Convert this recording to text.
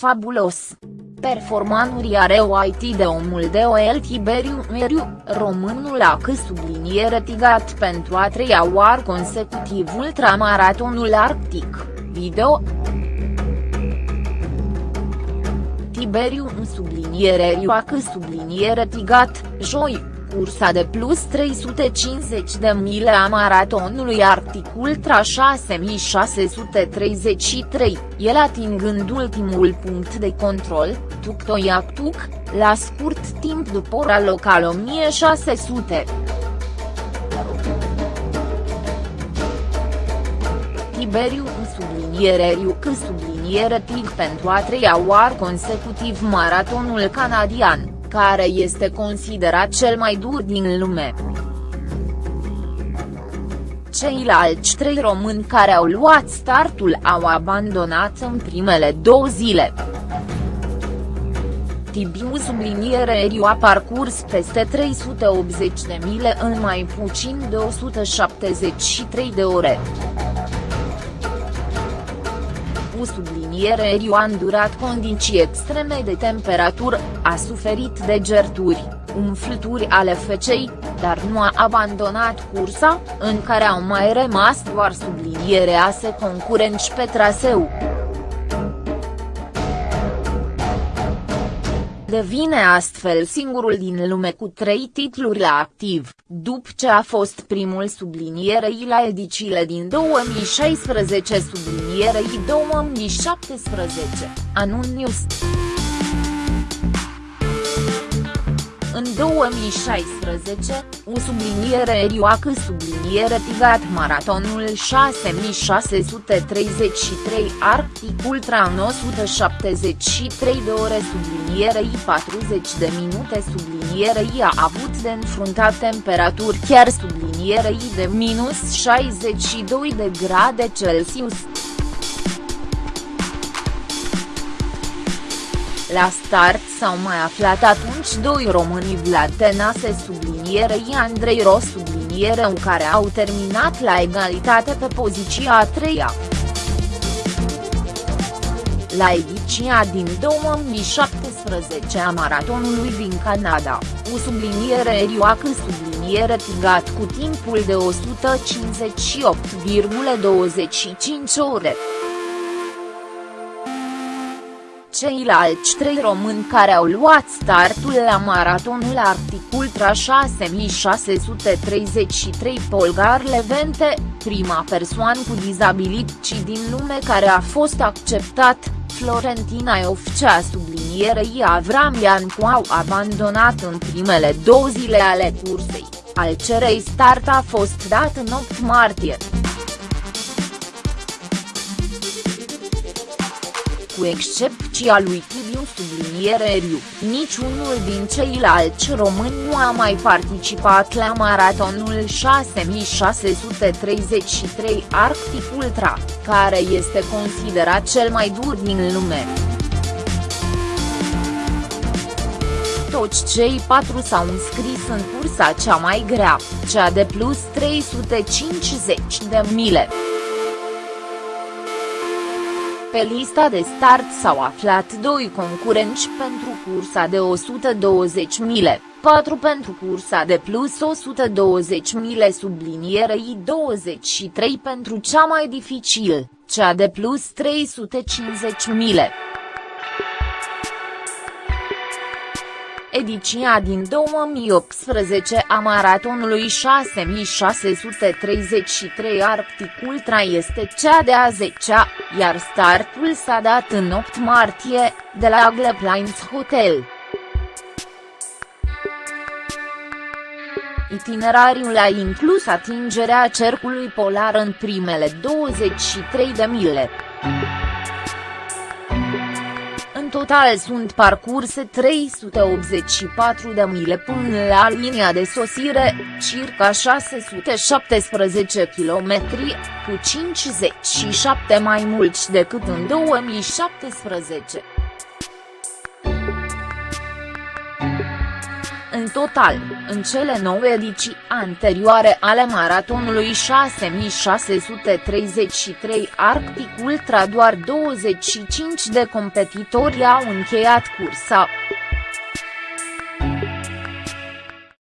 Fabulos. Performanuri are IT de omul de OL Tiberiu Meriu, românul a că subliniere tigat pentru a treia oară consecutiv ultramaratonul arctic, video. Tiberiu în subliniere Rioacă subliniere tigat, joi, cursa de plus 350 de mile a maratonului Arctic Ultra 6633, el atingând ultimul punct de control, Tuktoyaktuk, la scurt timp după ora locală 1600. Tiberiu în subliniere Riucă subliniere TIG pentru a treia oară consecutiv maratonul canadian care este considerat cel mai dur din lume. Ceilalți trei români care au luat startul au abandonat în primele două zile. Tibiu subliniere Eriu a parcurs peste 380 de mile în mai puțin de 173 de ore cu subliniere Eriu a îndurat condiții extreme de temperatură, a suferit de gerturi, umflături ale fecei, dar nu a abandonat cursa, în care au mai rămas doar subliniere ase concurenți pe traseu. Devine astfel singurul din lume cu trei titluri la activ, după ce a fost primul sublinierei la ediciile din 2016 sublinierei 2017, anun News. În 2016, u subliniere Rioacă subliniere Tigat Maratonul 6633 Arctic Ultra 973 de ore sublinierei 40 de minute sublinierei a avut de înfruntat temperaturi chiar sublinierei de minus 62 de grade Celsius. La start s-au mai aflat atunci doi români Vlad Tenase sublinierei Andrei Ros subliniereu care au terminat la egalitate pe poziția a treia. La ediția din 2017 a maratonului din Canada, u subliniere Rioacă subliniere tigat cu timpul de 158,25 ore. Ceilalți trei români care au luat startul la maratonul Arctic Ultra 6633 Polgar Levente, prima persoană cu dizabilități din lume care a fost acceptat, Florentina Iofcea sublinierei Avram Iancu au abandonat în primele două zile ale cursei, al cerei start a fost dat în 8 martie. Cu excepția lui Tibiu subliniere Riu, niciunul din ceilalți români nu a mai participat la maratonul 6633 Arctic Ultra, care este considerat cel mai dur din lume. Toți cei patru s-au înscris în cursa cea mai grea, cea de plus 350 de mile. Pe lista de start s-au aflat doi concurenți pentru cursa de 120 mile, 4 pentru cursa de plus 120 mile sublinierei 23 pentru cea mai dificil, cea de plus 350 ediția din 2018 a maratonului 6633 Arctic Ultra este cea de a 10-a, iar startul s-a dat în 8 martie, de la Plains Hotel. Itinerariul a inclus atingerea cercului polar în primele 23 de mile. În total sunt parcurse 384 de mile până la linia de sosire, circa 617 km, cu 57 mai mulți decât în 2017. În total, în cele 9 ediții anterioare ale maratonului 6633 Arctic Ultra doar 25 de competitori au încheiat cursa.